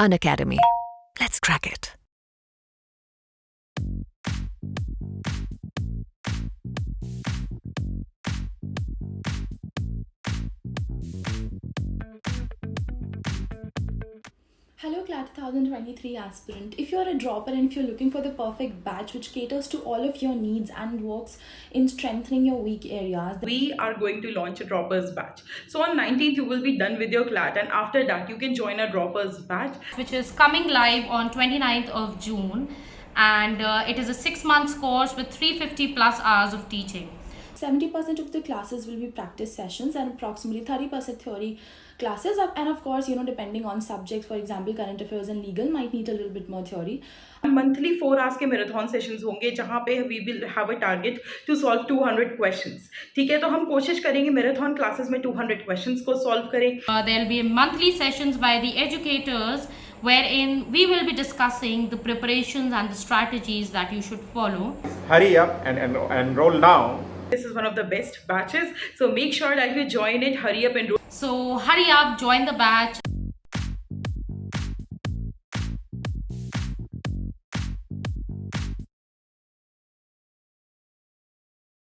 Unacademy. Let's crack it. Hello CLAT 2023 aspirant. If you're a dropper and if you're looking for the perfect batch which caters to all of your needs and works in strengthening your weak areas, we are going to launch a droppers batch. So on 19th you will be done with your clat and after that you can join a droppers batch. Which is coming live on 29th of June and uh, it is a six months course with 350 plus hours of teaching 70% of the classes will be practice sessions and approximately 30% theory classes and of course you know depending on subjects for example current affairs and legal might need a little bit more theory monthly four hours के marathon sessions होंगे जहाँ पे we will have a target to solve 200 questions ठीक है तो हम कोशिश करेंगे मैराथन क्लासेस में 200 क्वेश्चंस को सॉल्व करें uh, there will be monthly sessions by the educators wherein we will be discussing the preparations and the strategies that you should follow hurry up and, and enroll now this is one of the best batches. So make sure that you join it. Hurry up and so hurry up join the batch